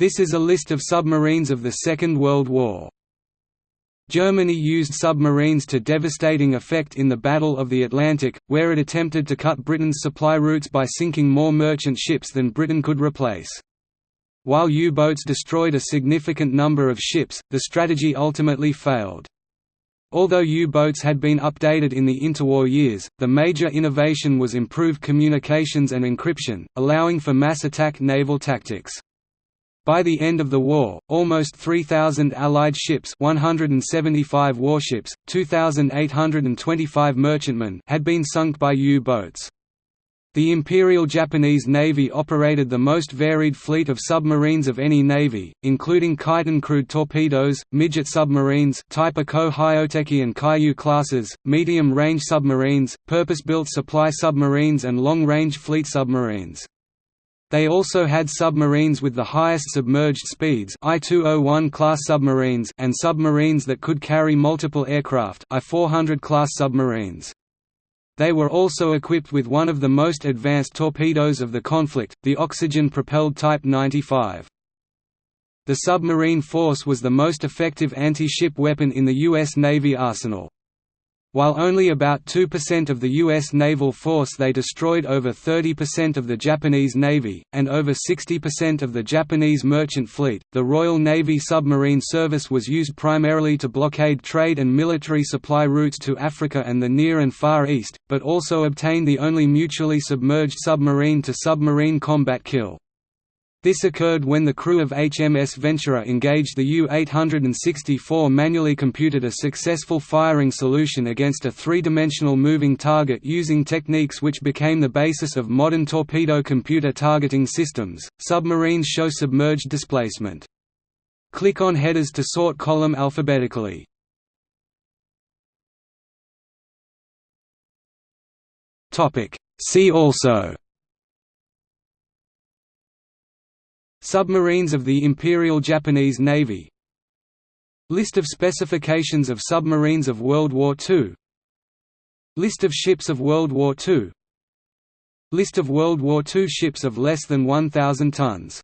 This is a list of submarines of the Second World War. Germany used submarines to devastating effect in the Battle of the Atlantic, where it attempted to cut Britain's supply routes by sinking more merchant ships than Britain could replace. While U-boats destroyed a significant number of ships, the strategy ultimately failed. Although U-boats had been updated in the interwar years, the major innovation was improved communications and encryption, allowing for mass attack naval tactics. By the end of the war, almost 3,000 Allied ships 175 warships, 2,825 merchantmen had been sunk by U-boats. The Imperial Japanese Navy operated the most varied fleet of submarines of any navy, including Kaiten crewed torpedoes, midget submarines type A Ko-hyoteki and Kairyu classes, medium-range submarines, purpose-built supply submarines and long-range fleet submarines. They also had submarines with the highest submerged speeds I-201 class submarines and submarines that could carry multiple aircraft I-400 class submarines. They were also equipped with one of the most advanced torpedoes of the conflict, the oxygen-propelled Type 95. The submarine force was the most effective anti-ship weapon in the U.S. Navy arsenal. While only about 2% of the U.S. naval force they destroyed over 30% of the Japanese Navy, and over 60% of the Japanese merchant fleet. The Royal Navy Submarine Service was used primarily to blockade trade and military supply routes to Africa and the Near and Far East, but also obtained the only mutually submerged submarine to submarine combat kill. This occurred when the crew of HMS Venturer engaged the U-864 manually computed a successful firing solution against a three-dimensional moving target using techniques which became the basis of modern torpedo computer targeting systems. Submarines show submerged displacement. Click on headers to sort column alphabetically. Topic: See also Submarines of the Imperial Japanese Navy. List of specifications of submarines of World War II List of ships of World War II List of World War II ships of less than 1,000 tons